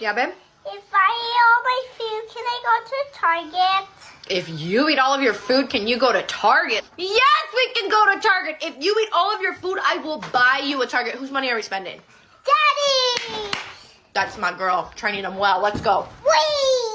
Yeah, babe? If I eat all my food, can I go to Target? If you eat all of your food, can you go to Target? Yes, we can go to Target. If you eat all of your food, I will buy you a Target. Whose money are we spending? Daddy! That's my girl. Training them well. Let's go. Wee.